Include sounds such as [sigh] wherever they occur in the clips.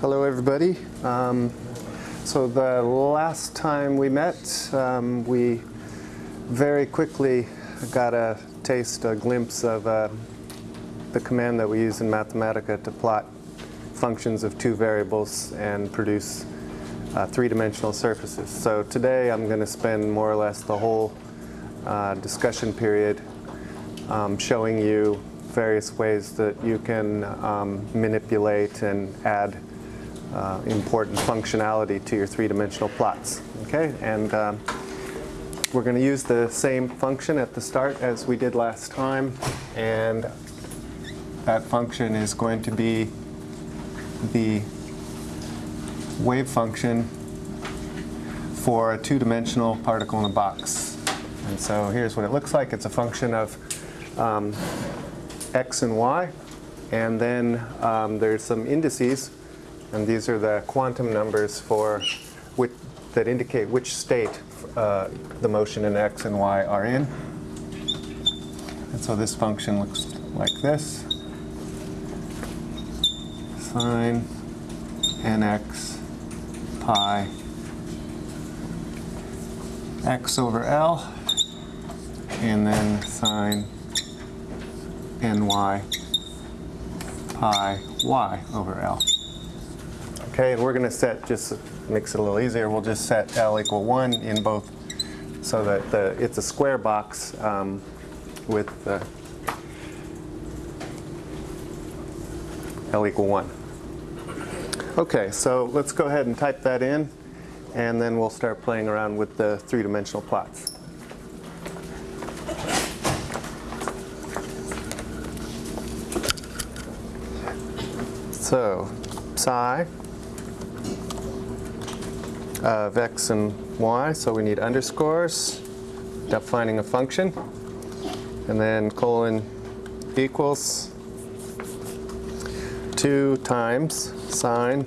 Hello, everybody. Um, so the last time we met, um, we very quickly got a taste, a glimpse of uh, the command that we use in Mathematica to plot functions of two variables and produce uh, three-dimensional surfaces. So today I'm going to spend more or less the whole uh, discussion period um, showing you various ways that you can um, manipulate and add uh, important functionality to your three-dimensional plots. Okay, and um, we're going to use the same function at the start as we did last time, and that function is going to be the wave function for a two-dimensional particle in a box. And so here's what it looks like. It's a function of um, x and y, and then um, there's some indices and these are the quantum numbers for which, that indicate which state uh, the motion in x and y are in. And so this function looks like this. Sine nx pi x over L, and then sine ny pi y over L. Okay, we're going to set, just makes it a little easier, we'll just set L equal 1 in both so that the, it's a square box um, with L equal 1. Okay, so let's go ahead and type that in and then we'll start playing around with the three-dimensional plots. So, psi Uh, of x and y, so we need underscores, defining a function, and then colon equals 2 times sine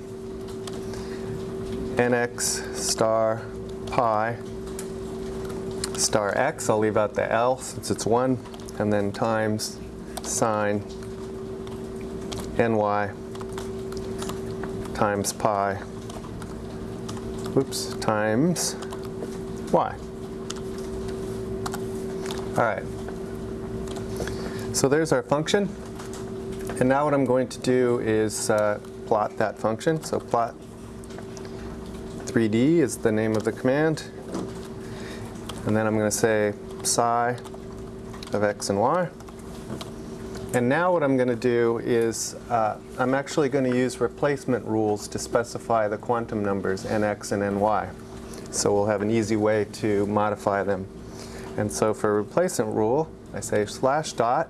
nx star pi star x, I'll leave out the L since it's 1, and then times sine ny times pi oops, times y. All right. So there's our function. And now what I'm going to do is uh, plot that function. So plot 3D is the name of the command. And then I'm going to say psi of x and y. And now what I'm going to do is uh, I'm actually going to use replacement rules to specify the quantum numbers nx and ny. So we'll have an easy way to modify them. And so for replacement rule, I say slash dot.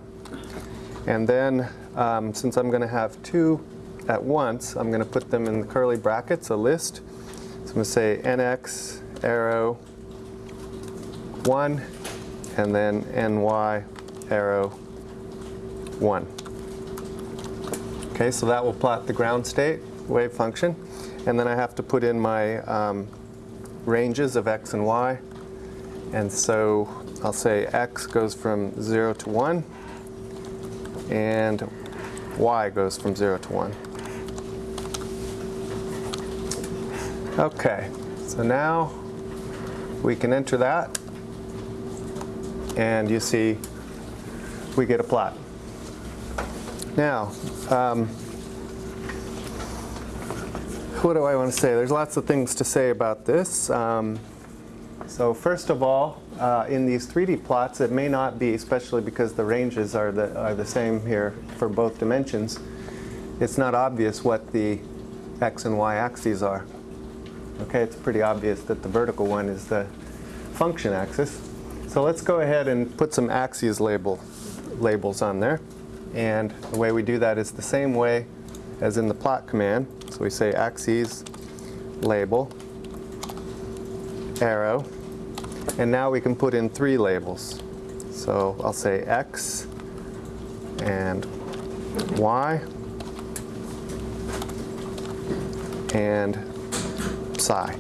And then um, since I'm going to have two at once, I'm going to put them in the curly brackets, a list. So I'm going to say nx arrow 1 and then ny arrow 1. Okay, so that will plot the ground state wave function. And then I have to put in my um, ranges of x and y. And so I'll say x goes from 0 to 1, and y goes from 0 to 1. Okay, so now we can enter that, and you see we get a plot. Now, um, what do I want to say? There's lots of things to say about this. Um, so first of all, uh, in these 3D plots, it may not be, especially because the ranges are the, are the same here for both dimensions, it's not obvious what the x and y axes are. Okay, it's pretty obvious that the vertical one is the function axis. So let's go ahead and put some axes label, labels on there. And the way we do that is the same way as in the plot command. So we say axes label, arrow, and now we can put in three labels. So I'll say x and y and psi.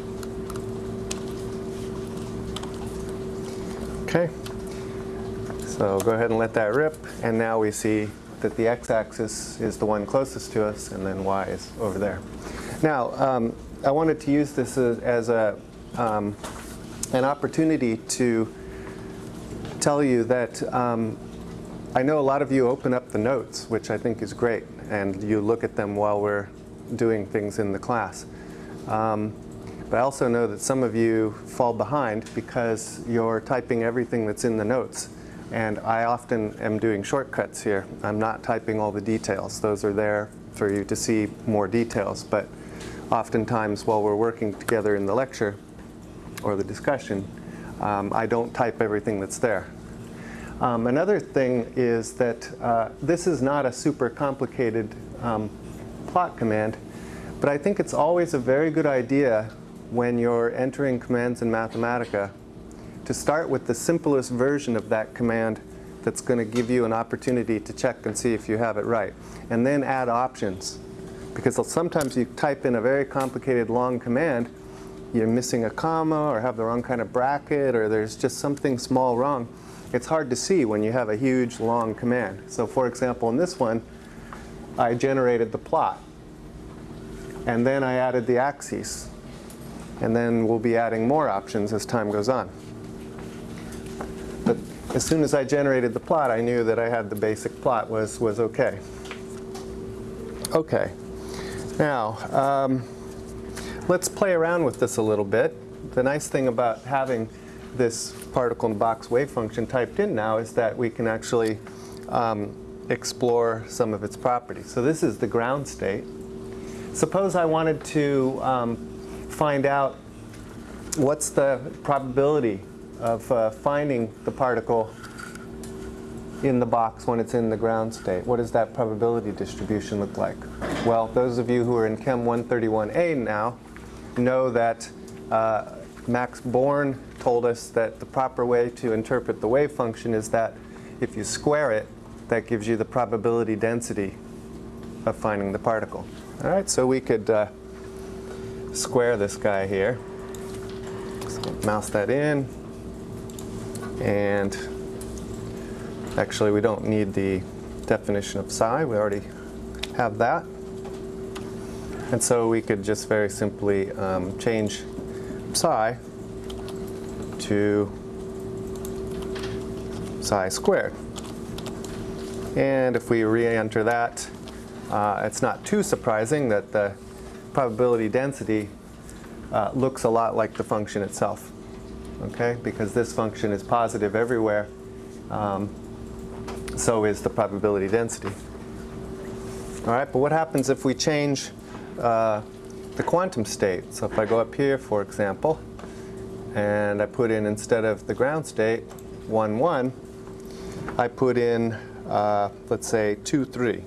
Okay, so go ahead and let that rip, and now we see that the x-axis is the one closest to us, and then y is over there. Now, um, I wanted to use this as, as a, um, an opportunity to tell you that um, I know a lot of you open up the notes, which I think is great, and you look at them while we're doing things in the class. Um, but I also know that some of you fall behind because you're typing everything that's in the notes. And I often am doing shortcuts here. I'm not typing all the details. Those are there for you to see more details. But oftentimes while we're working together in the lecture or the discussion, um, I don't type everything that's there. Um, another thing is that uh, this is not a super complicated um, plot command, but I think it's always a very good idea when you're entering commands in Mathematica to start with the simplest version of that command that's going to give you an opportunity to check and see if you have it right. And then add options. Because sometimes you type in a very complicated long command, you're missing a comma or have the wrong kind of bracket or there's just something small wrong. It's hard to see when you have a huge long command. So for example, in this one, I generated the plot. And then I added the axes. And then we'll be adding more options as time goes on. As soon as I generated the plot, I knew that I had the basic plot was, was OK. OK. Now, um, let's play around with this a little bit. The nice thing about having this particle in box wave function typed in now is that we can actually um, explore some of its properties. So this is the ground state. Suppose I wanted to um, find out what's the probability of uh, finding the particle in the box when it's in the ground state. What does that probability distribution look like? Well, those of you who are in Chem 131A now know that uh, Max Born told us that the proper way to interpret the wave function is that if you square it, that gives you the probability density of finding the particle. All right, so we could uh, square this guy here. So mouse that in. And actually, we don't need the definition of psi. We already have that. And so we could just very simply um, change psi to psi squared. And if we re-enter that, uh, it's not too surprising that the probability density uh, looks a lot like the function itself. Okay, because this function is positive everywhere, um, so is the probability density. All right, but what happens if we change uh, the quantum state? So if I go up here, for example, and I put in, instead of the ground state, 1, 1, I put in, uh, let's say, 2, 3.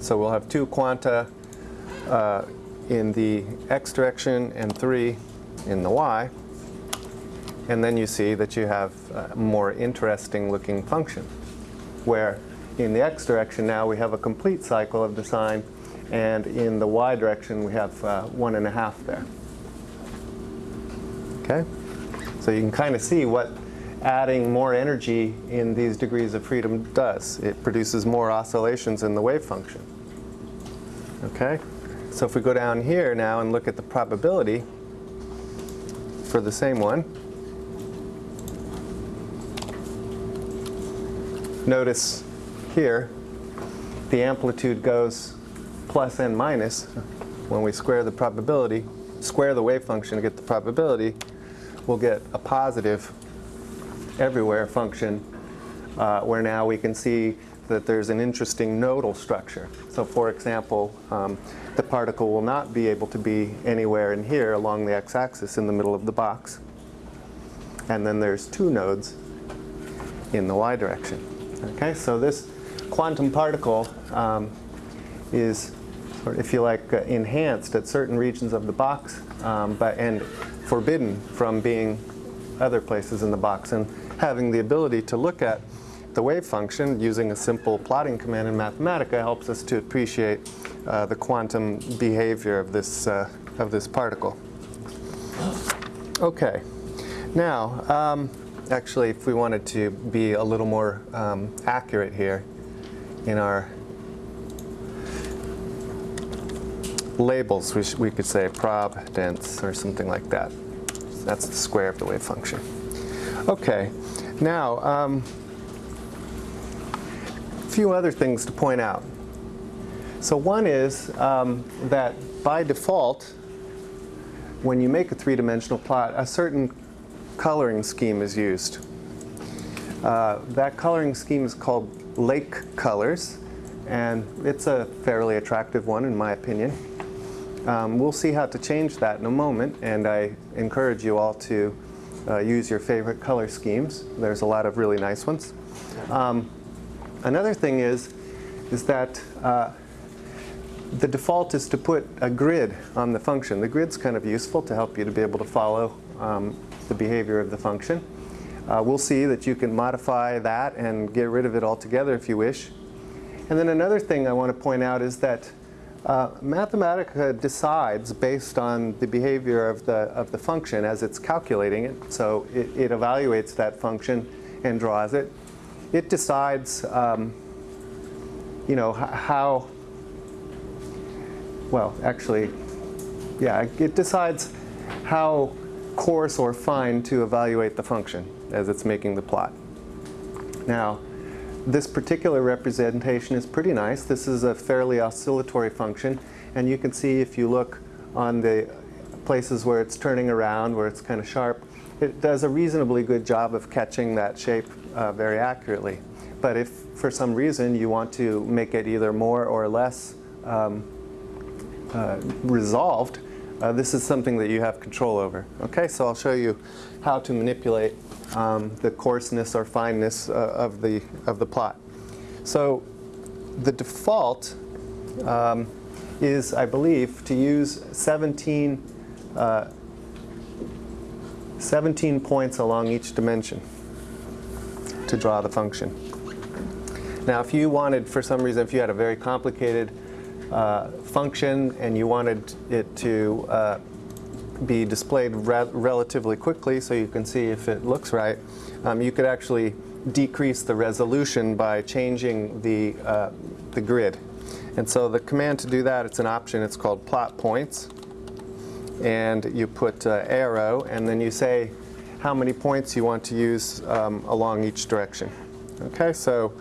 So we'll have two quanta uh, in the x direction and 3 in the y. And then you see that you have a more interesting looking function, where in the x direction now we have a complete cycle of the sine, and in the y direction we have uh, one and a half there. Okay? So you can kind of see what adding more energy in these degrees of freedom does. It produces more oscillations in the wave function. Okay? So if we go down here now and look at the probability for the same one, notice here the amplitude goes plus n minus when we square the probability, square the wave function to get the probability, we'll get a positive everywhere function uh, where now we can see that there's an interesting nodal structure. So for example, um, the particle will not be able to be anywhere in here along the x-axis in the middle of the box. And then there's two nodes in the y direction. Okay, so this quantum particle um, is, if you like, uh, enhanced at certain regions of the box, um, but and forbidden from being other places in the box. And having the ability to look at the wave function using a simple plotting command in Mathematica helps us to appreciate uh, the quantum behavior of this, uh, of this particle. Okay, now um, actually if we wanted to be a little more um, accurate here in our labels. We, we could say prob dense or something like that. That's the square of the wave function. Okay, now um, a few other things to point out. So one is um, that by default, when you make a three-dimensional plot, a certain coloring scheme is used. Uh, that coloring scheme is called lake colors, and it's a fairly attractive one in my opinion. Um, we'll see how to change that in a moment, and I encourage you all to uh, use your favorite color schemes. There's a lot of really nice ones. Um, another thing is, is that uh, the default is to put a grid on the function. The grid's kind of useful to help you to be able to follow um, the behavior of the function. Uh, we'll see that you can modify that and get rid of it altogether if you wish. And then another thing I want to point out is that uh, Mathematica decides based on the behavior of the, of the function as it's calculating it. So it, it evaluates that function and draws it. It decides, um, you know, how, well, actually, yeah, it decides how coarse or fine to evaluate the function as it's making the plot. Now, this particular representation is pretty nice. This is a fairly oscillatory function, and you can see if you look on the places where it's turning around, where it's kind of sharp, it does a reasonably good job of catching that shape uh, very accurately. But if for some reason you want to make it either more or less um, uh, resolved, uh, this is something that you have control over. Okay, so I'll show you how to manipulate um, the coarseness or fineness uh, of the of the plot. So the default um, is, I believe, to use 17, uh, 17 points along each dimension to draw the function. Now, if you wanted, for some reason, if you had a very complicated uh, function and you wanted it to uh, be displayed re relatively quickly so you can see if it looks right, um, you could actually decrease the resolution by changing the, uh, the grid. And so the command to do that, it's an option, it's called plot points. And you put uh, arrow, and then you say how many points you want to use um, along each direction. Okay, so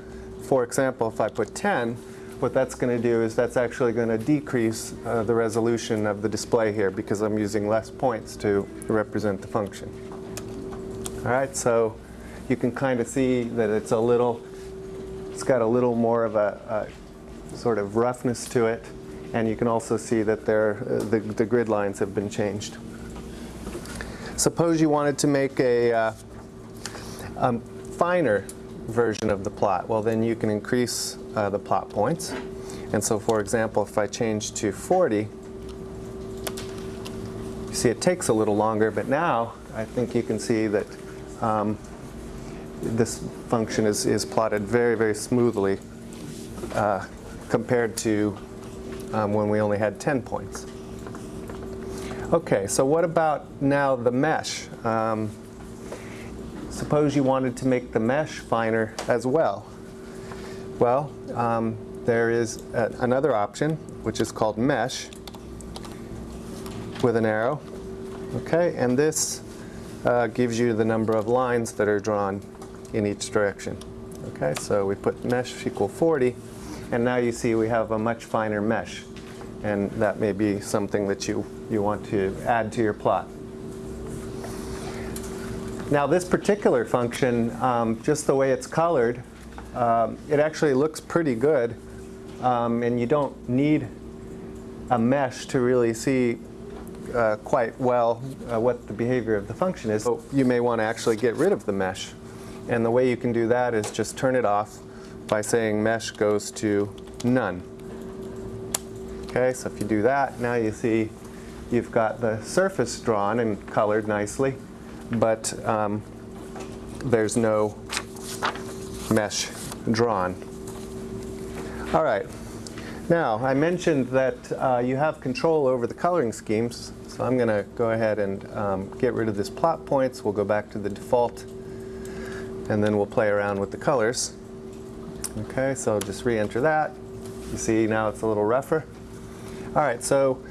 for example, if I put 10, what that's going to do is that's actually going to decrease uh, the resolution of the display here because I'm using less points to represent the function. All right, so you can kind of see that it's a little, it's got a little more of a, a sort of roughness to it, and you can also see that there, uh, the, the grid lines have been changed. Suppose you wanted to make a uh, um, finer version of the plot. Well, then you can increase uh, the plot points. And so, for example, if I change to 40, you see it takes a little longer, but now I think you can see that um, this function is, is plotted very, very smoothly uh, compared to um, when we only had 10 points. Okay, so what about now the mesh? Um, suppose you wanted to make the mesh finer as well. Well, um, there is a, another option, which is called mesh with an arrow. Okay, and this uh, gives you the number of lines that are drawn in each direction. Okay, so we put mesh equal 40, and now you see we have a much finer mesh. And that may be something that you, you want to add to your plot. Now this particular function, um, just the way it's colored, um, it actually looks pretty good. Um, and you don't need a mesh to really see uh, quite well uh, what the behavior of the function is. So you may want to actually get rid of the mesh. And the way you can do that is just turn it off by saying mesh goes to none. Okay, so if you do that, now you see you've got the surface drawn and colored nicely, but um, there's no mesh drawn. All right. Now, I mentioned that uh, you have control over the coloring schemes, so I'm going to go ahead and um, get rid of this plot points. We'll go back to the default, and then we'll play around with the colors. Okay, so just re-enter that. You see now it's a little rougher. All right, so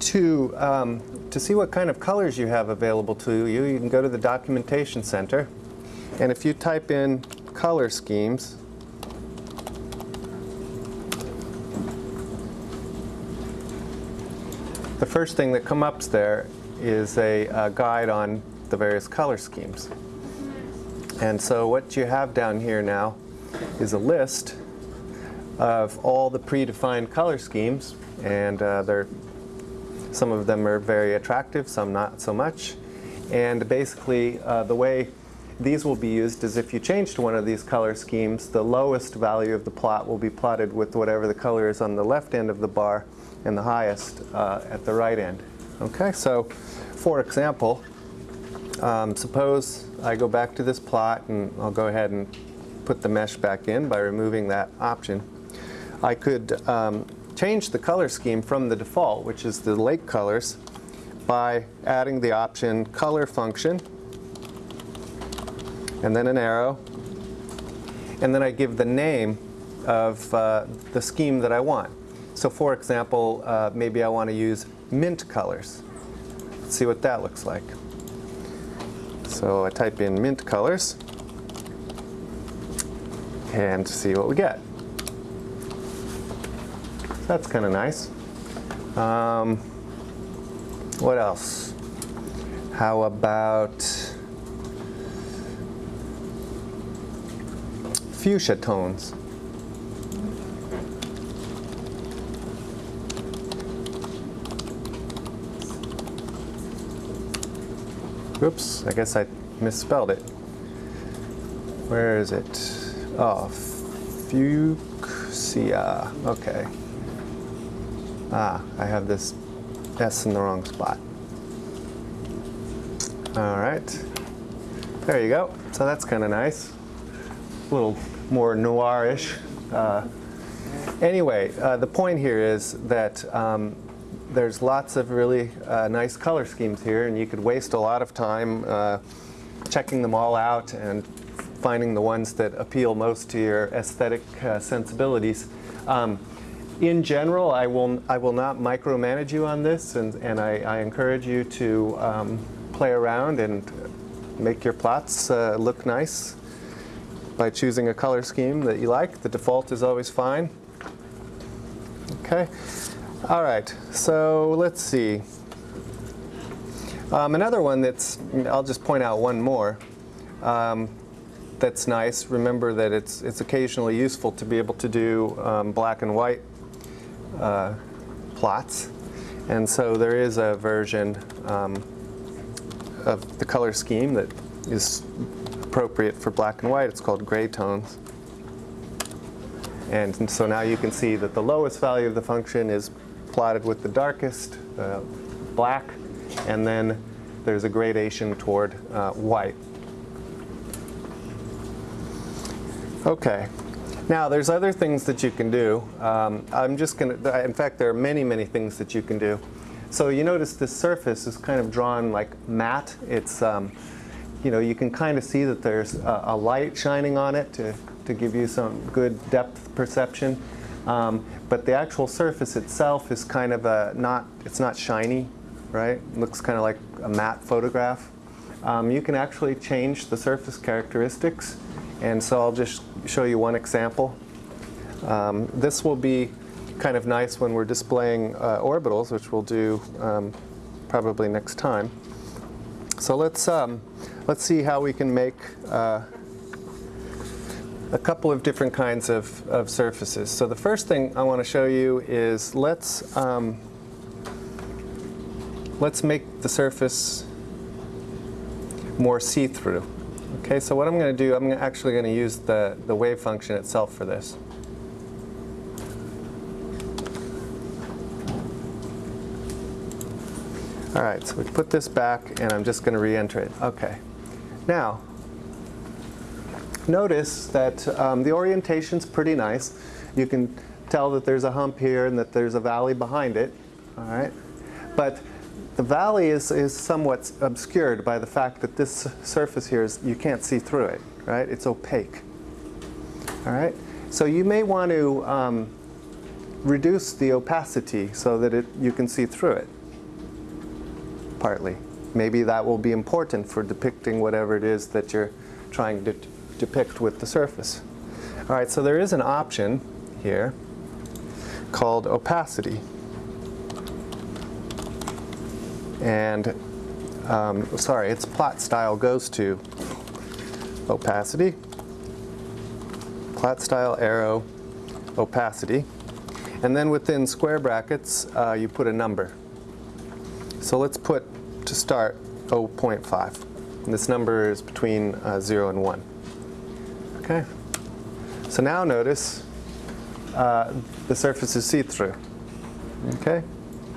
to, um, to see what kind of colors you have available to you, you can go to the Documentation Center. And if you type in color schemes, the first thing that comes up there is a, a guide on the various color schemes. And so what you have down here now is a list of all the predefined color schemes, and uh, they're, some of them are very attractive, some not so much. And basically, uh, the way these will be used is if you change to one of these color schemes, the lowest value of the plot will be plotted with whatever the color is on the left end of the bar, and the highest uh, at the right end. Okay, so for example, um, suppose I go back to this plot and I'll go ahead and put the mesh back in by removing that option. I could um, change the color scheme from the default, which is the lake colors, by adding the option color function and then an arrow. And then I give the name of uh, the scheme that I want. So for example, uh, maybe I want to use mint colors. Let's see what that looks like. So I type in mint colors and see what we get. That's kind of nice. Um, what else? How about fuchsia tones? Oops, I guess I misspelled it. Where is it? Oh, fuchsia. Okay. Ah, I have this S in the wrong spot. All right. There you go. So that's kind of nice. A little more noirish. Uh, anyway, uh, the point here is that um, there's lots of really uh, nice color schemes here, and you could waste a lot of time uh, checking them all out and finding the ones that appeal most to your aesthetic uh, sensibilities. Um, in general, I will, I will not micromanage you on this, and, and I, I encourage you to um, play around and make your plots uh, look nice by choosing a color scheme that you like. The default is always fine. Okay. All right, so let's see. Um, another one that's, I'll just point out one more, um, that's nice. Remember that it's, it's occasionally useful to be able to do um, black and white uh, plots. And so there is a version um, of the color scheme that is appropriate for black and white. It's called gray tones. And so now you can see that the lowest value of the function is plotted with the darkest uh, black, and then there's a gradation toward uh, white. Okay. Now, there's other things that you can do. Um, I'm just going to, in fact, there are many, many things that you can do. So you notice this surface is kind of drawn like matte. It's, um, you know, you can kind of see that there's a, a, light shining on it to, to give you some good depth perception. Um, but the actual surface itself is kind of a not, it's not shiny, right? It looks kind of like a matte photograph. Um, you can actually change the surface characteristics. And so I'll just show you one example. Um, this will be kind of nice when we're displaying uh, orbitals, which we'll do um, probably next time. So let's, um, let's see how we can make uh, a couple of different kinds of, of surfaces. So the first thing I want to show you is let's, um, let's make the surface more see-through. Okay, so what I'm going to do, I'm actually going to use the, the wave function itself for this. All right, so we put this back, and I'm just going to re-enter it. Okay. Now, notice that um, the orientation's pretty nice. You can tell that there's a hump here and that there's a valley behind it. All right, but the valley is, is somewhat obscured by the fact that this surface here is, you can't see through it, right? It's opaque. All right? So you may want to um, reduce the opacity so that it, you can see through it, partly. Maybe that will be important for depicting whatever it is that you're trying to depict with the surface. All right, so there is an option here called opacity. And, um, sorry, its plot style goes to opacity, plot style arrow, opacity. And then within square brackets, uh, you put a number. So let's put, to start, 0.5. And this number is between uh, 0 and 1. Okay? So now notice uh, the surface is see-through. Okay?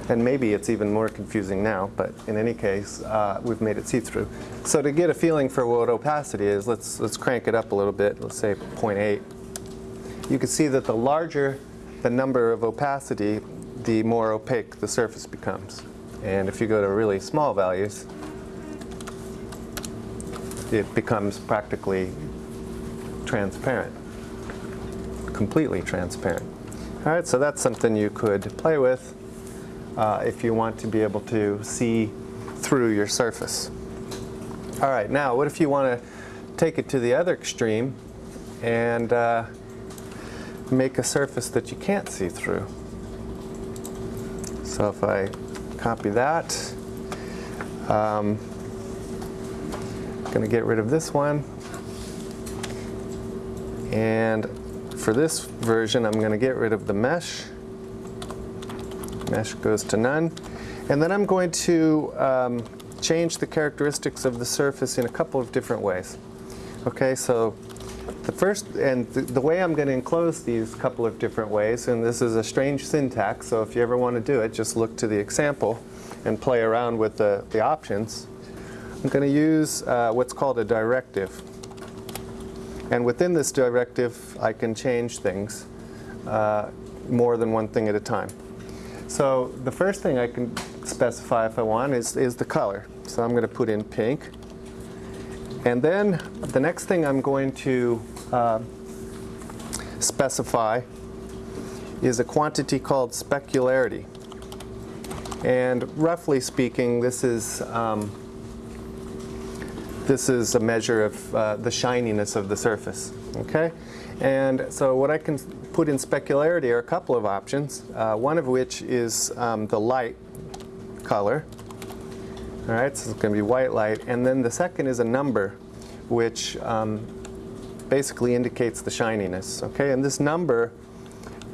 And maybe it's even more confusing now, but in any case, uh, we've made it see-through. So to get a feeling for what opacity is, let's, let's crank it up a little bit, let's say 0.8. You can see that the larger the number of opacity, the more opaque the surface becomes. And if you go to really small values, it becomes practically transparent, completely transparent. All right, so that's something you could play with uh, if you want to be able to see through your surface. All right, now what if you want to take it to the other extreme and uh, make a surface that you can't see through? So if I copy that, um, I'm going to get rid of this one. And for this version, I'm going to get rid of the mesh. Mesh goes to none. And then I'm going to um, change the characteristics of the surface in a couple of different ways. Okay, so the first, and the, the way I'm going to enclose these couple of different ways, and this is a strange syntax, so if you ever want to do it, just look to the example and play around with the, the options. I'm going to use uh, what's called a directive. And within this directive, I can change things uh, more than one thing at a time. So the first thing I can specify if I want is, is the color. So I'm going to put in pink. And then the next thing I'm going to uh, specify is a quantity called specularity. And roughly speaking, this is um, this is a measure of uh, the shininess of the surface. Okay, and so what I can put in specularity are a couple of options. Uh, one of which is um, the light color. All right, so it's going to be white light, and then the second is a number, which um, basically indicates the shininess. Okay, and this number,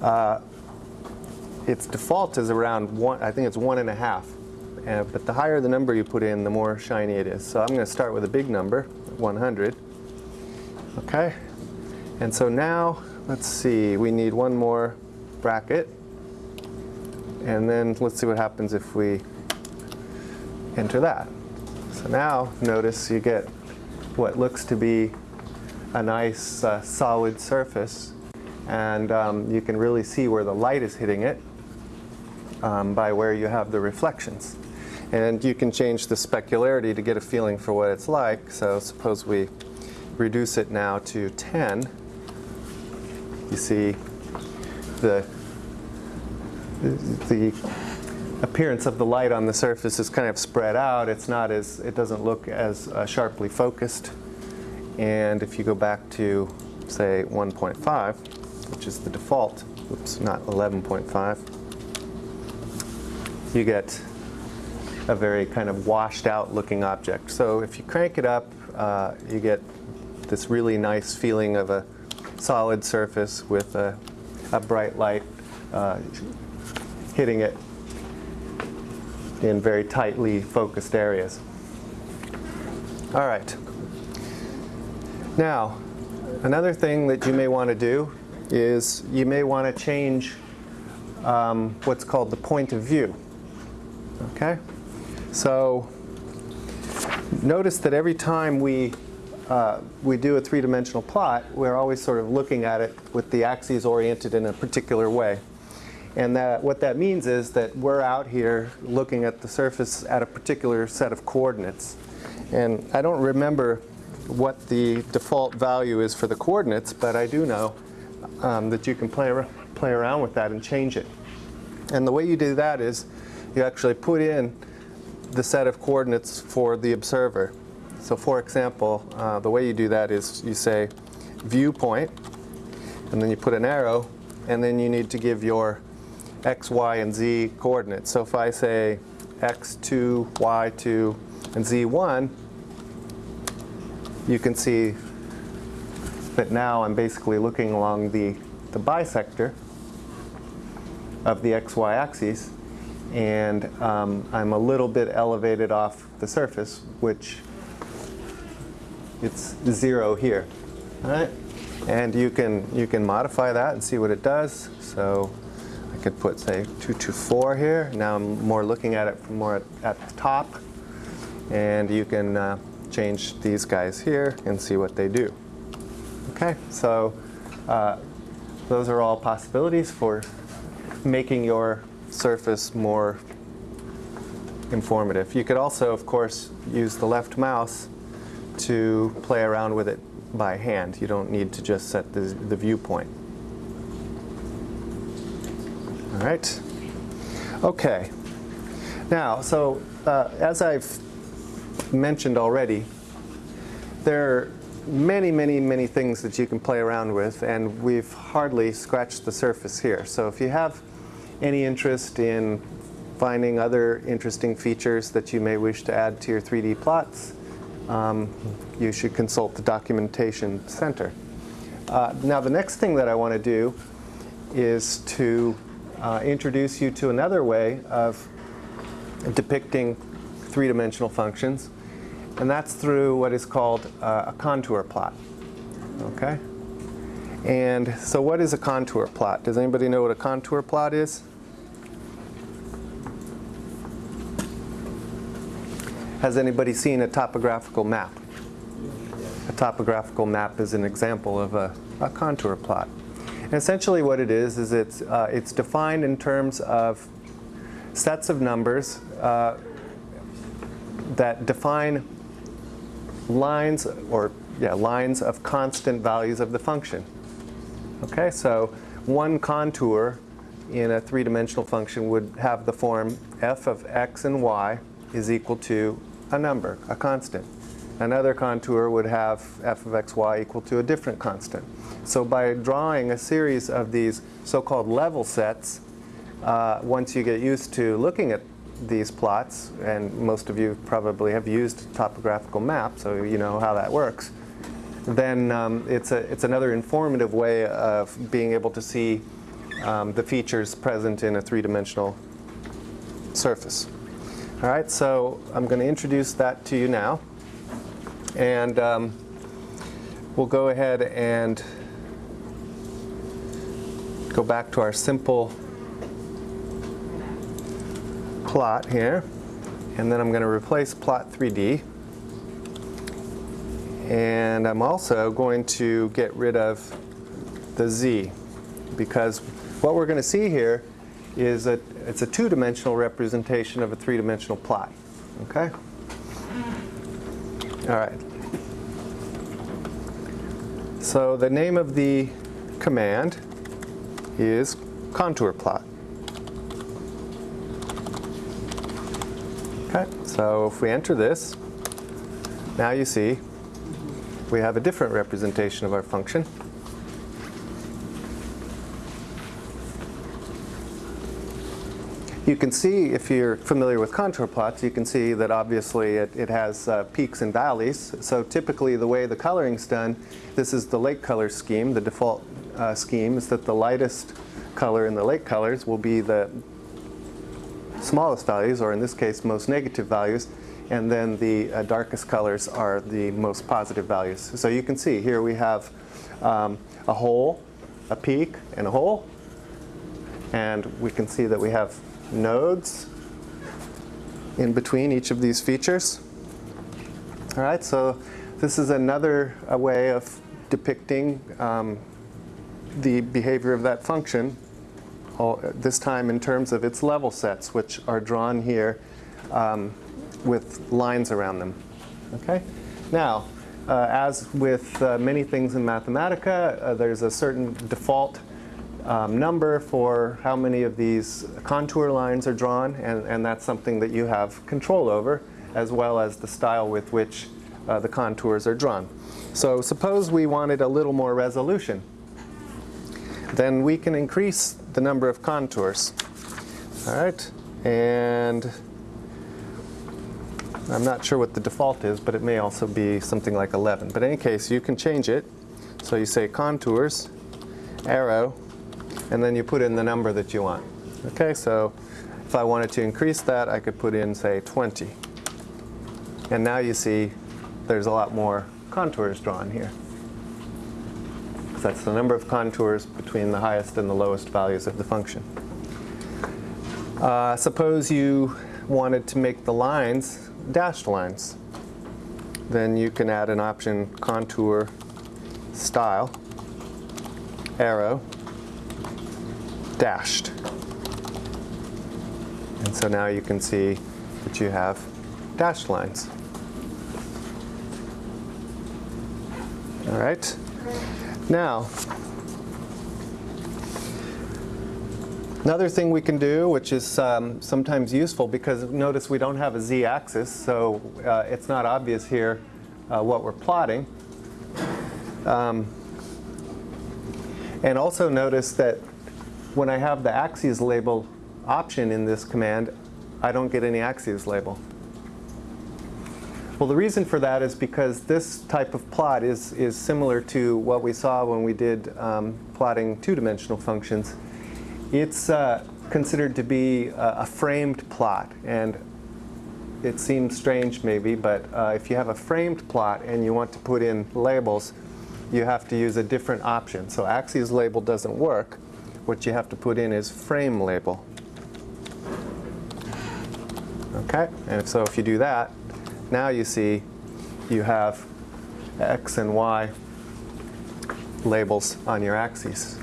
uh, its default is around one. I think it's one and a half. Uh, but the higher the number you put in, the more shiny it is. So I'm going to start with a big number, 100. Okay, and so now let's see. We need one more bracket, and then let's see what happens if we enter that. So now notice you get what looks to be a nice uh, solid surface and um, you can really see where the light is hitting it um, by where you have the reflections. And you can change the specularity to get a feeling for what it's like. So suppose we reduce it now to 10. You see the, the appearance of the light on the surface is kind of spread out. It's not as, it doesn't look as uh, sharply focused. And if you go back to, say, 1.5, which is the default, oops, not 11.5, you get a very kind of washed out looking object. So if you crank it up, uh, you get this really nice feeling of a solid surface with a, a bright light uh, hitting it in very tightly focused areas. All right. Now, another thing that you may want to do is you may want to change um, what's called the point of view. Okay? So notice that every time we uh, we do a three-dimensional plot, we're always sort of looking at it with the axes oriented in a particular way. And that, what that means is that we're out here looking at the surface at a particular set of coordinates. And I don't remember what the default value is for the coordinates, but I do know um, that you can play, play around with that and change it. And the way you do that is you actually put in the set of coordinates for the observer. So for example, uh, the way you do that is you say viewpoint, and then you put an arrow, and then you need to give your x, y, and z coordinates. So if I say x2, y2, and z1, you can see that now I'm basically looking along the, the bisector of the xy axis and um, I'm a little bit elevated off the surface which it's zero here. All right and you can you can modify that and see what it does. So I could put say 224 here. Now I'm more looking at it from more at, at the top. And you can uh, change these guys here and see what they do. Okay, so uh, those are all possibilities for making your surface more informative. You could also, of course, use the left mouse to play around with it by hand. You don't need to just set the, the viewpoint. All right. Okay. Now, so uh, as I've mentioned already, there are many, many, many things that you can play around with, and we've hardly scratched the surface here. So if you have any interest in finding other interesting features that you may wish to add to your 3D plots, um, you should consult the Documentation Center. Uh, now the next thing that I want to do is to uh, introduce you to another way of depicting three-dimensional functions and that's through what is called uh, a contour plot. Okay? And so what is a contour plot? Does anybody know what a contour plot is? Has anybody seen a topographical map? A topographical map is an example of a, a contour plot. And essentially what it is, is it's, uh, it's defined in terms of sets of numbers uh, that define lines or yeah, lines of constant values of the function. Okay, so one contour in a three-dimensional function would have the form f of x and y is equal to a number, a constant. Another contour would have f of x, y equal to a different constant. So by drawing a series of these so-called level sets, uh, once you get used to looking at these plots, and most of you probably have used topographical map, so you know how that works, then um, it's, a, it's another informative way of being able to see um, the features present in a three-dimensional surface. All right, so I'm going to introduce that to you now. And um, we'll go ahead and go back to our simple plot here. And then I'm going to replace plot 3D. And I'm also going to get rid of the Z because what we're going to see here is that it's a two-dimensional representation of a three-dimensional plot. Okay? All right. So the name of the command is contour plot. Okay, so if we enter this, now you see we have a different representation of our function. You can see, if you're familiar with contour plots, you can see that obviously it, it has uh, peaks and valleys. So typically the way the coloring's done, this is the lake color scheme. The default uh, scheme is that the lightest color in the lake colors will be the smallest values, or in this case, most negative values, and then the uh, darkest colors are the most positive values. So you can see here we have um, a hole, a peak, and a hole. And we can see that we have nodes in between each of these features. All right, so this is another way of depicting um, the behavior of that function this time in terms of its level sets, which are drawn here um, with lines around them. Okay? Now, uh, as with uh, many things in Mathematica, uh, there's a certain default um, number for how many of these contour lines are drawn, and, and that's something that you have control over, as well as the style with which uh, the contours are drawn. So suppose we wanted a little more resolution. Then we can increase the number of contours. All right, and I'm not sure what the default is, but it may also be something like 11. But in any case, you can change it. So you say contours, arrow, and then you put in the number that you want. Okay, so if I wanted to increase that, I could put in, say, 20. And now you see there's a lot more contours drawn here. That's the number of contours between the highest and the lowest values of the function. Uh, suppose you wanted to make the lines dashed lines. Then you can add an option contour style, arrow, dashed. And so now you can see that you have dashed lines. All right. Now, Another thing we can do, which is um, sometimes useful, because notice we don't have a z-axis, so uh, it's not obvious here uh, what we're plotting. Um, and also notice that when I have the axes label option in this command, I don't get any axes label. Well, the reason for that is because this type of plot is, is similar to what we saw when we did um, plotting two-dimensional functions. It's uh, considered to be a, a, framed plot, and it seems strange maybe, but uh, if you have a framed plot and you want to put in labels, you have to use a different option. So axes label doesn't work. What you have to put in is frame label. Okay, and so if you do that, now you see you have x and y labels on your axes.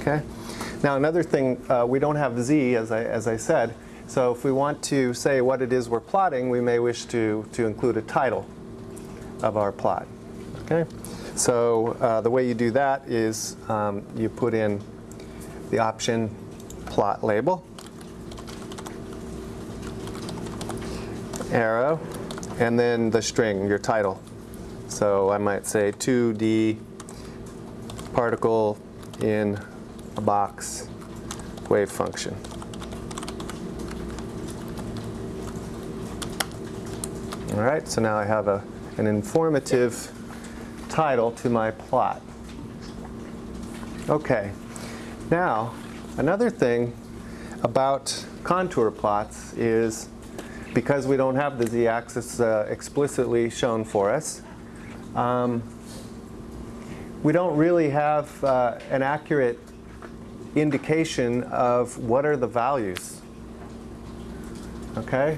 Okay. Now another thing, uh, we don't have z as I, as I said, so if we want to say what it is we're plotting, we may wish to, to include a title of our plot. Okay, So uh, the way you do that is um, you put in the option plot label, arrow, and then the string, your title. So I might say 2D particle in a box wave function. All right, so now I have a, an informative title to my plot. Okay, now another thing about contour plots is because we don't have the z-axis uh, explicitly shown for us, um, we don't really have uh, an accurate indication of what are the values. Okay?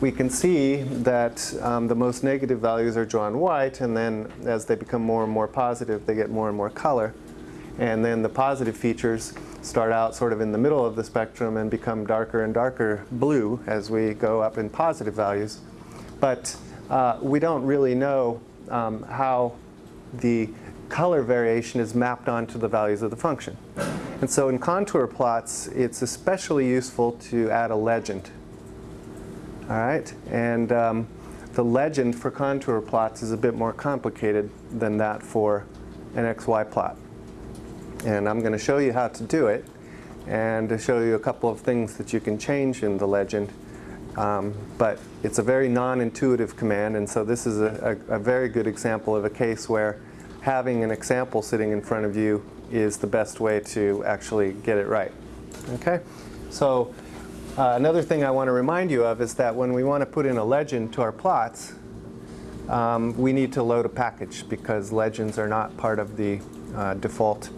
We can see that um, the most negative values are drawn white, and then as they become more and more positive, they get more and more color. And then the positive features start out sort of in the middle of the spectrum and become darker and darker blue as we go up in positive values. But uh, we don't really know um, how the color variation is mapped onto the values of the function. And so in contour plots, it's especially useful to add a legend. All right, and um, the legend for contour plots is a bit more complicated than that for an XY plot. And I'm going to show you how to do it and to show you a couple of things that you can change in the legend. Um, but it's a very non-intuitive command, and so this is a, a, a very good example of a case where having an example sitting in front of you is the best way to actually get it right. Okay? So uh, another thing I want to remind you of is that when we want to put in a legend to our plots, um, we need to load a package because legends are not part of the uh, default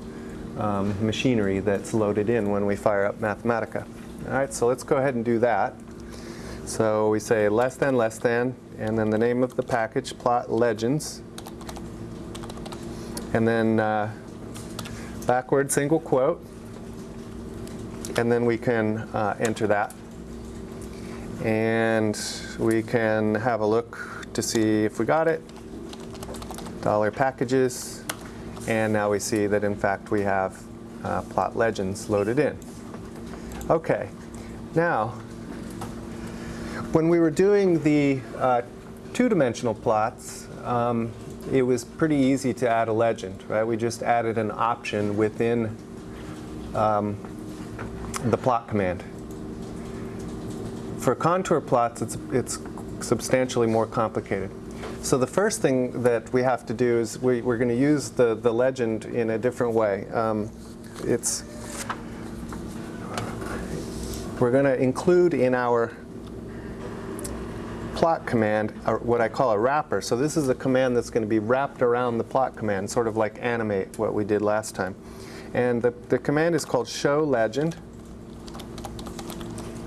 um, machinery that's loaded in when we fire up Mathematica. All right, so let's go ahead and do that. So we say less than, less than, and then the name of the package, plot legends. And then uh, backward single quote, and then we can uh, enter that. And we can have a look to see if we got it. Dollar packages, and now we see that in fact we have uh, plot legends loaded in. Okay, now when we were doing the uh, two-dimensional plots, um, it was pretty easy to add a legend, right? We just added an option within um, the plot command. For contour plots, it's, it's substantially more complicated. So the first thing that we have to do is we, are going to use the, the legend in a different way. Um, it's, we're going to include in our plot command what I call a wrapper. So this is a command that's going to be wrapped around the plot command, sort of like animate what we did last time. And the, the command is called show legend.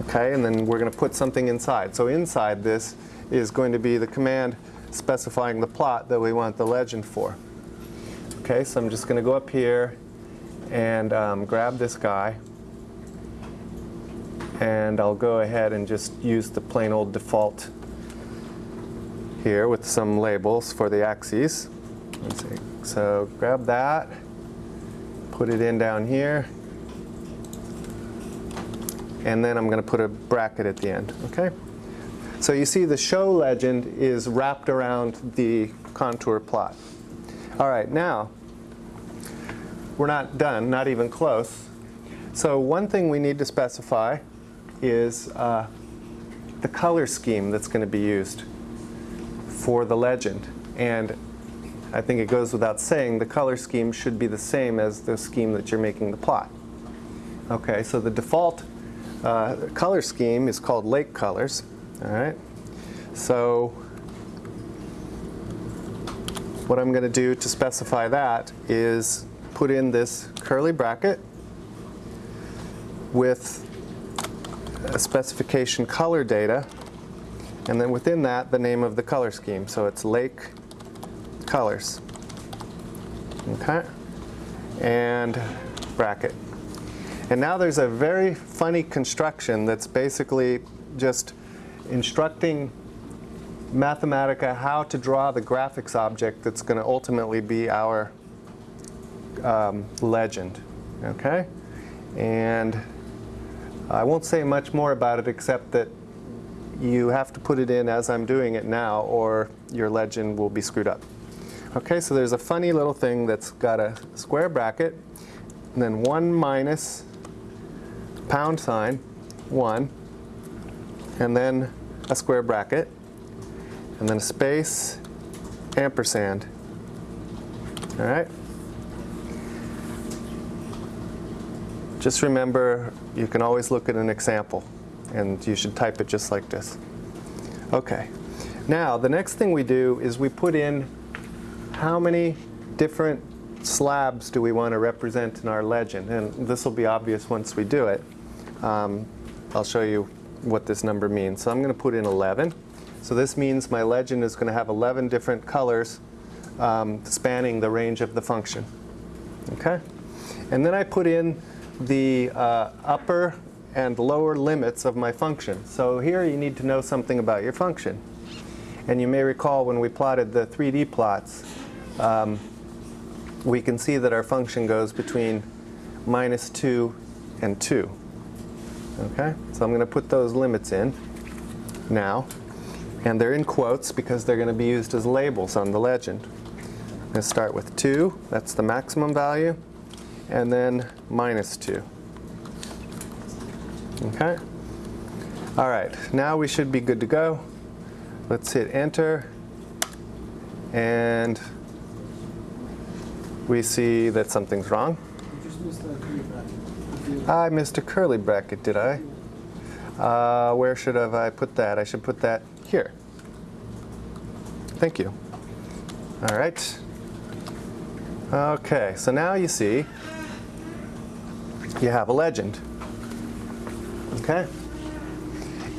Okay, and then we're going to put something inside. So inside this is going to be the command specifying the plot that we want the legend for. Okay, so I'm just going to go up here and um, grab this guy. And I'll go ahead and just use the plain old default here with some labels for the axes. So grab that, put it in down here, and then I'm going to put a bracket at the end. Okay. So you see the show legend is wrapped around the contour plot. All right, now we're not done, not even close. So one thing we need to specify is uh, the color scheme that's going to be used for the legend. And I think it goes without saying the color scheme should be the same as the scheme that you're making the plot. Okay, so the default uh, color scheme is called lake colors. All right. So what I'm going to do to specify that is put in this curly bracket with a specification color data and then within that the name of the color scheme. So it's lake colors. Okay. And bracket. And now there's a very funny construction that's basically just instructing Mathematica how to draw the graphics object that's going to ultimately be our um, legend. Okay? And I won't say much more about it except that you have to put it in as I'm doing it now or your legend will be screwed up. Okay, so there's a funny little thing that's got a square bracket and then 1 minus pound sign, 1, and then a square bracket, and then a space, ampersand. All right? Just remember, you can always look at an example, and you should type it just like this. Okay. Now, the next thing we do is we put in how many different slabs do we want to represent in our legend? And this will be obvious once we do it. Um, I'll show you what this number means. So I'm going to put in 11. So this means my legend is going to have 11 different colors um, spanning the range of the function. Okay? And then I put in the uh, upper and lower limits of my function. So here you need to know something about your function. And you may recall when we plotted the 3D plots, um, we can see that our function goes between minus 2 and 2. Okay, so I'm going to put those limits in now. And they're in quotes because they're going to be used as labels on the legend. I'm going to start with 2, that's the maximum value, and then minus 2. Okay? All right, now we should be good to go. Let's hit enter. And we see that something's wrong. I missed a curly bracket, did I? Uh, where should have I put that? I should put that here. Thank you. All right. Okay, so now you see you have a legend. Okay?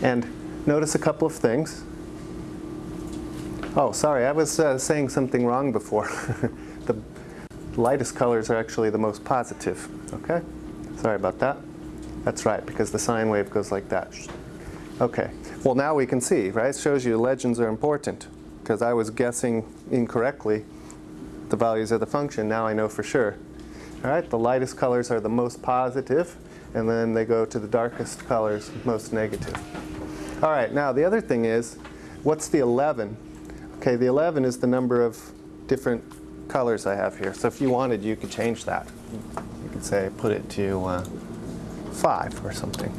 And notice a couple of things. Oh, sorry, I was uh, saying something wrong before. [laughs] the lightest colors are actually the most positive. Okay? Sorry about that. That's right, because the sine wave goes like that. Okay, well now we can see, right? It shows you legends are important, because I was guessing incorrectly the values of the function. Now I know for sure. All right, the lightest colors are the most positive, and then they go to the darkest colors, most negative. All right, now the other thing is, what's the 11? Okay, the 11 is the number of different colors I have here. So if you wanted, you could change that. Could say, put it to uh, 5 or something.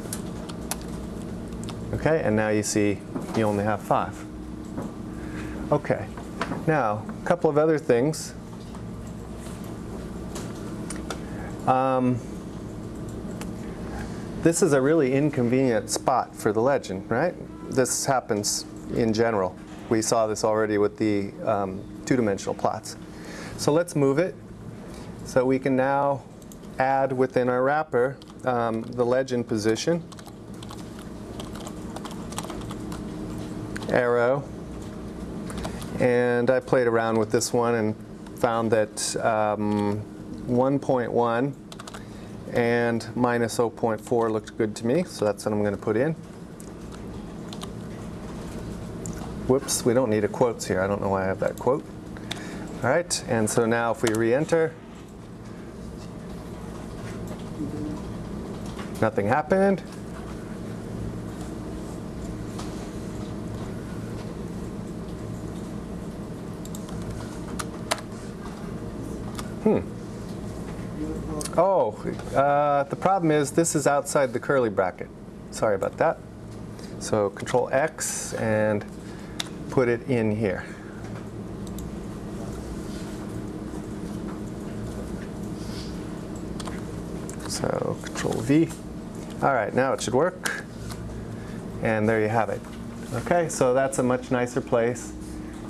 Okay, and now you see you only have 5. Okay, now a couple of other things. Um, this is a really inconvenient spot for the legend, right? This happens in general. We saw this already with the um, two-dimensional plots. So let's move it so we can now add within our wrapper um, the legend position, arrow, and I played around with this one and found that um, 1.1 and minus 0.4 looked good to me, so that's what I'm going to put in. Whoops, we don't need a quotes here. I don't know why I have that quote. All right, and so now if we re-enter, nothing happened. Hmm. Oh, uh, the problem is this is outside the curly bracket. Sorry about that. So Control X and put it in here. So Control V. All right, now it should work. And there you have it. Okay, so that's a much nicer place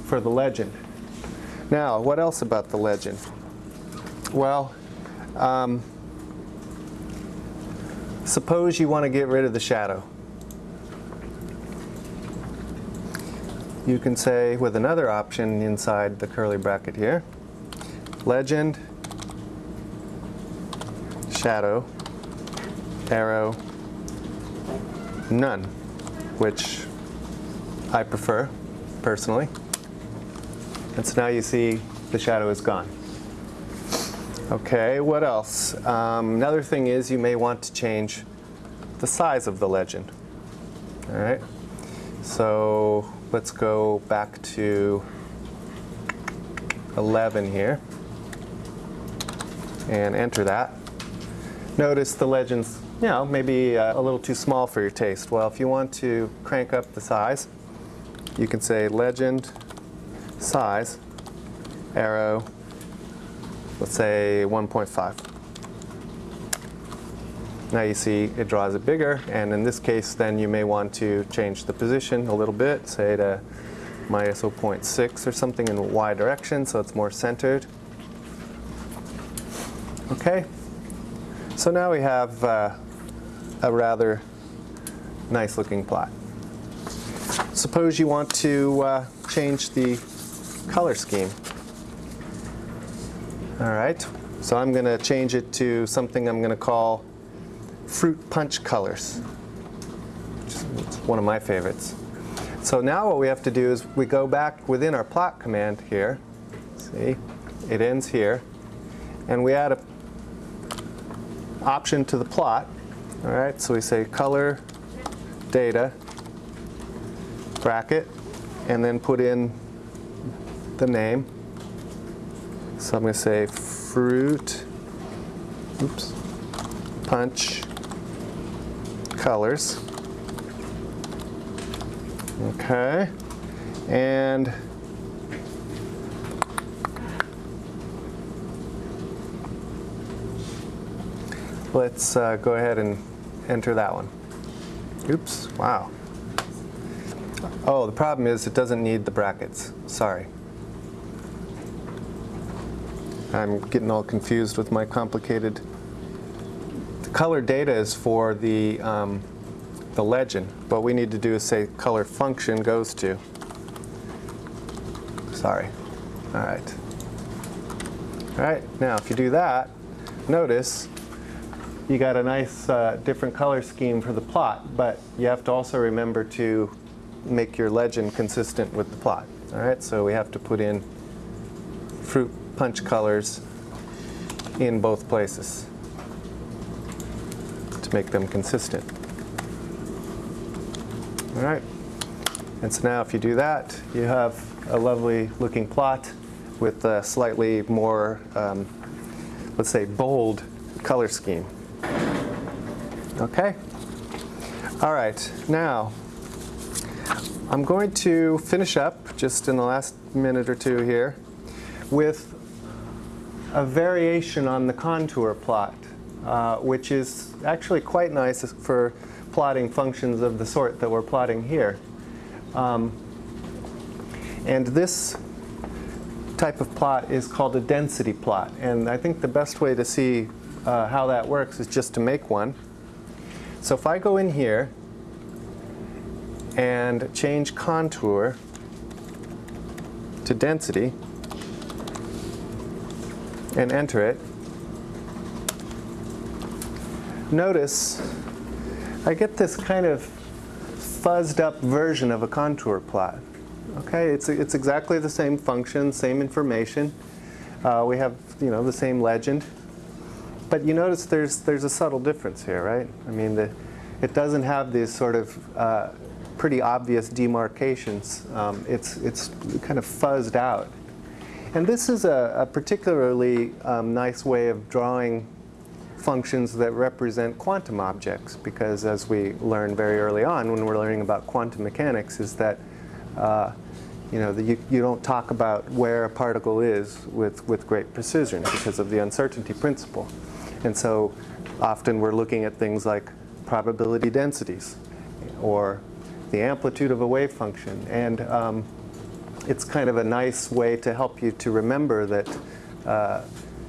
for the legend. Now, what else about the legend? Well, um, suppose you want to get rid of the shadow. You can say with another option inside the curly bracket here, legend, shadow, arrow, none, which I prefer personally. And so now you see the shadow is gone. Okay, what else? Um, another thing is you may want to change the size of the legend. All right, so let's go back to 11 here and enter that. Notice the legend's, you know, maybe uh, a little too small for your taste. Well, if you want to crank up the size, you can say legend size, arrow, let's say 1.5. Now you see it draws it bigger, and in this case then you may want to change the position a little bit, say to minus 0.6 or something in y direction so it's more centered. Okay, so now we have uh, a rather nice looking plot. Suppose you want to uh, change the color scheme. All right, so I'm going to change it to something I'm going to call fruit punch colors. It's one of my favorites. So now what we have to do is we go back within our plot command here. See, it ends here. And we add an option to the plot. All right, so we say color data bracket and then put in the name so I'm going to say fruit, oops, punch, colors. Okay, and let's uh, go ahead and enter that one. Oops, wow. Oh, the problem is it doesn't need the brackets. Sorry. I'm getting all confused with my complicated. The color data is for the, um, the legend. What we need to do is say color function goes to. Sorry. All right. All right, now if you do that, notice you got a nice uh, different color scheme for the plot, but you have to also remember to make your legend consistent with the plot. All right, so we have to put in fruit punch colors in both places to make them consistent. All right. And so now if you do that, you have a lovely looking plot with a slightly more, um, let's say, bold color scheme. Okay? All right, now I'm going to finish up just in the last minute or two here with a variation on the contour plot, uh, which is actually quite nice for plotting functions of the sort that we're plotting here. Um, and this type of plot is called a density plot. And I think the best way to see uh, how that works is just to make one. So if I go in here and change contour to density and enter it, notice I get this kind of fuzzed up version of a contour plot. Okay, it's, it's exactly the same function, same information. Uh, we have, you know, the same legend. But you notice there's, there's a subtle difference here, right? I mean, the, it doesn't have these sort of uh, pretty obvious demarcations. Um, it's, it's kind of fuzzed out. And this is a, a particularly um, nice way of drawing functions that represent quantum objects because as we learned very early on when we're learning about quantum mechanics is that uh, you know, the, you, you don't talk about where a particle is with, with great precision because of the uncertainty principle. And so often we're looking at things like probability densities or the amplitude of a wave function. And um, it's kind of a nice way to help you to remember that uh,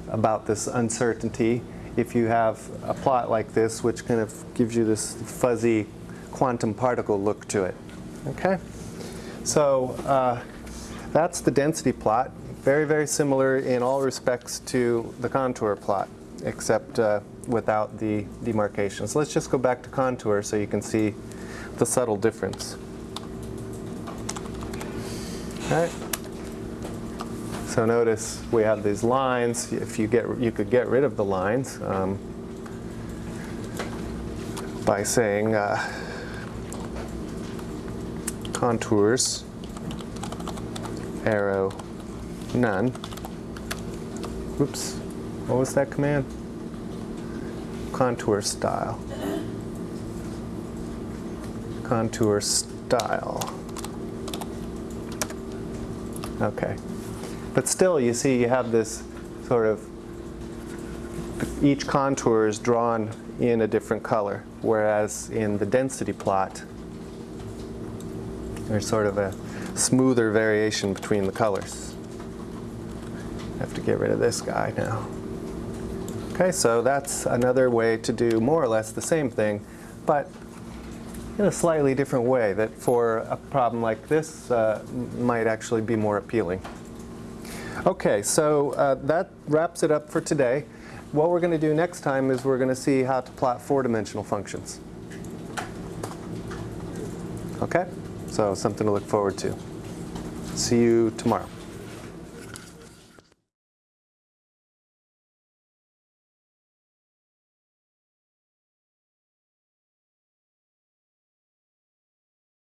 about this uncertainty if you have a plot like this which kind of gives you this fuzzy quantum particle look to it. Okay? So uh, that's the density plot. Very, very similar in all respects to the contour plot, except uh, without the demarcation. So let's just go back to contour so you can see the subtle difference. Okay. So notice we have these lines. If you get, you could get rid of the lines um, by saying uh, contours, arrow, none. Oops, what was that command? Contour style. Contour style. Okay. But still, you see, you have this sort of, each contour is drawn in a different color, whereas in the density plot, there's sort of a smoother variation between the colors. I have to get rid of this guy now. Okay, so that's another way to do more or less the same thing, but in a slightly different way that for a problem like this uh, might actually be more appealing. Okay, so uh, that wraps it up for today. What we're going to do next time is we're going to see how to plot four-dimensional functions. Okay? So something to look forward to. See you tomorrow.